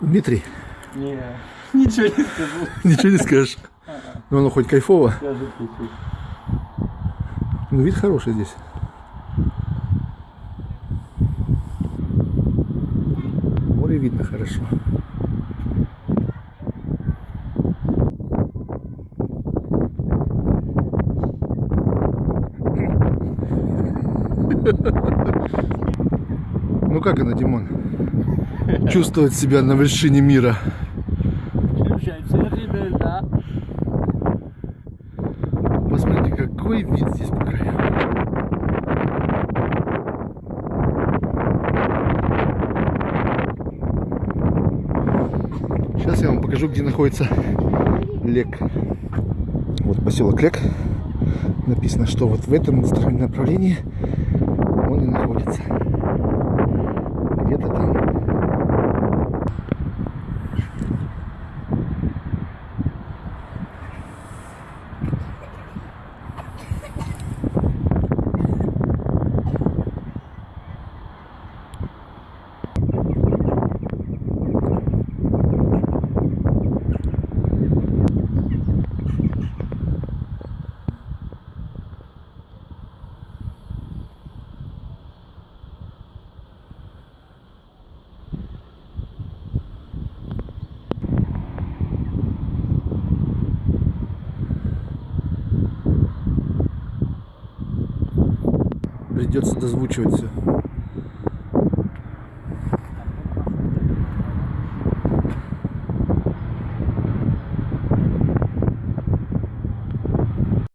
Дмитрий, Не, ничего не скажу. ничего не скажешь. Ну, оно хоть кайфово. Скажет чуть-чуть. Ну, вид хороший здесь. Море видно хорошо. Ну как она, Димон? Чувствовать себя на вершине мира. Посмотрите, какой вид здесь по краям. Сейчас я вам покажу, где находится Лек. Вот поселок Лек. Написано, что вот в этом направлении он и находится. Придется дозвучивать все.